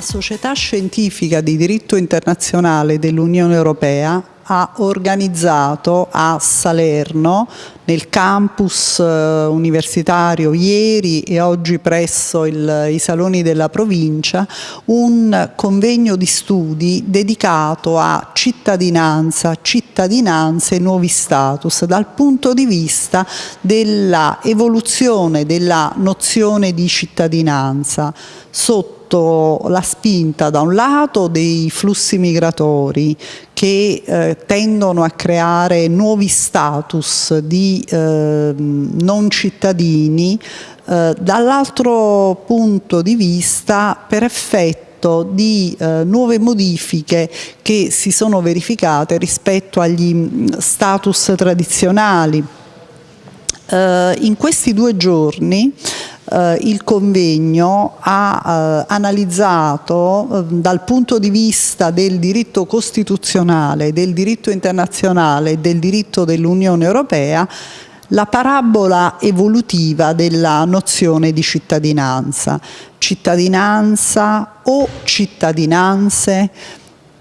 Società scientifica di diritto internazionale dell'Unione Europea ha organizzato a Salerno nel campus eh, universitario ieri e oggi presso il, i saloni della provincia un convegno di studi dedicato a cittadinanza, cittadinanze e nuovi status dal punto di vista dell'evoluzione della nozione di cittadinanza sotto la spinta da un lato dei flussi migratori che eh, tendono a creare nuovi status di eh, non cittadini, eh, dall'altro punto di vista per effetto di eh, nuove modifiche che si sono verificate rispetto agli mm, status tradizionali. Eh, in questi due giorni eh, il convegno ha eh, analizzato eh, dal punto di vista del diritto costituzionale, del diritto internazionale e del diritto dell'Unione Europea la parabola evolutiva della nozione di cittadinanza. Cittadinanza o cittadinanze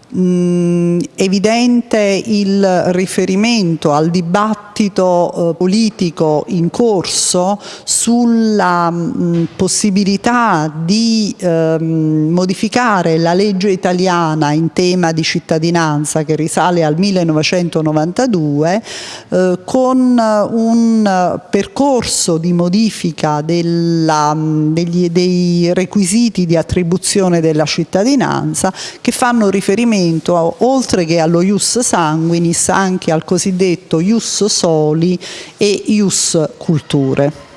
mh, evidente il riferimento al dibattito eh, politico in corso sulla mh, possibilità di eh, modificare la legge italiana in tema di cittadinanza che risale al 1992 eh, con un percorso di modifica della, degli, dei requisiti di attribuzione della cittadinanza che fanno riferimento riferimento oltre che allo ius sanguinis anche al cosiddetto ius soli e ius culture.